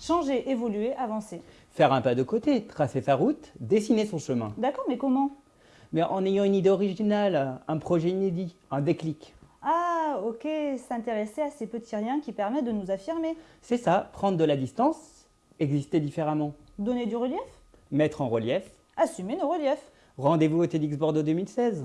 Changer, évoluer, avancer. Faire un pas de côté, tracer sa route, dessiner son chemin. D'accord, mais comment? Mais en ayant une idée originale, un projet inédit, un déclic. Ah, ok, s'intéresser à ces petits riens qui permettent de nous affirmer. C'est ça, prendre de la distance, exister différemment. Donner du relief? Mettre en relief. Assumer nos reliefs. Rendez-vous au TEDx Bordeaux 2016.